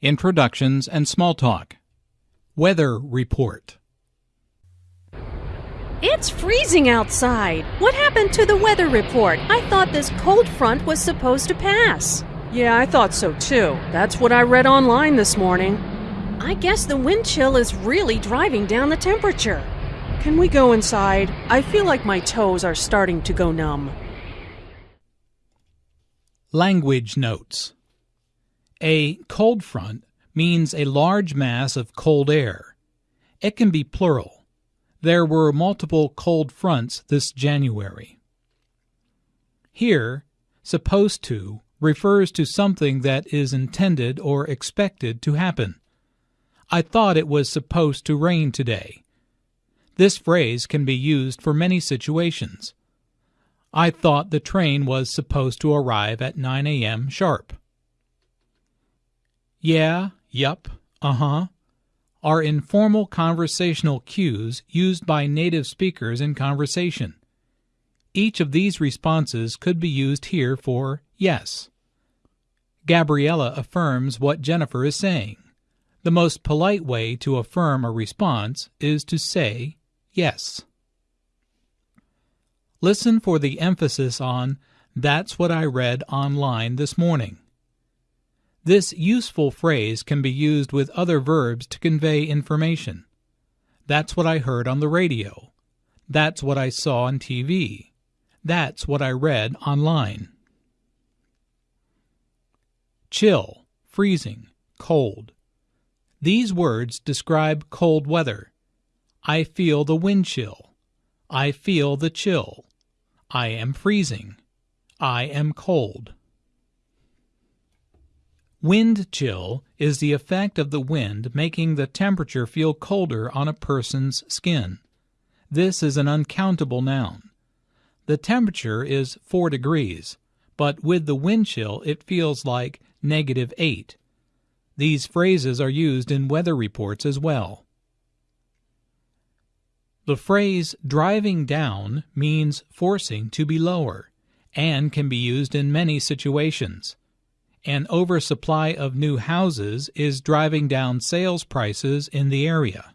Introductions and Small Talk. Weather Report. It's freezing outside. What happened to the weather report? I thought this cold front was supposed to pass. Yeah, I thought so too. That's what I read online this morning. I guess the wind chill is really driving down the temperature. Can we go inside? I feel like my toes are starting to go numb. Language Notes A cold front means a large mass of cold air. It can be plural. There were multiple cold fronts this January. Here, supposed to refers to something that is intended or expected to happen. I thought it was supposed to rain today. This phrase can be used for many situations. I thought the train was supposed to arrive at 9 a.m. sharp. Yeah, yup, uh huh are informal conversational cues used by native speakers in conversation. Each of these responses could be used here for yes. Gabriella affirms what Jennifer is saying. The most polite way to affirm a response is to say yes. Listen for the emphasis on that's what I read online this morning. This useful phrase can be used with other verbs to convey information. That's what I heard on the radio. That's what I saw on TV. That's what I read online. Chill, freezing, cold. These words describe cold weather. I feel the wind chill. I feel the chill. I am freezing. I am cold. Wind chill is the effect of the wind making the temperature feel colder on a person's skin. This is an uncountable noun. The temperature is 4 degrees, but with the wind chill it feels like negative 8. These phrases are used in weather reports as well. The phrase driving down means forcing to be lower and can be used in many situations. An oversupply of new houses is driving down sales prices in the area.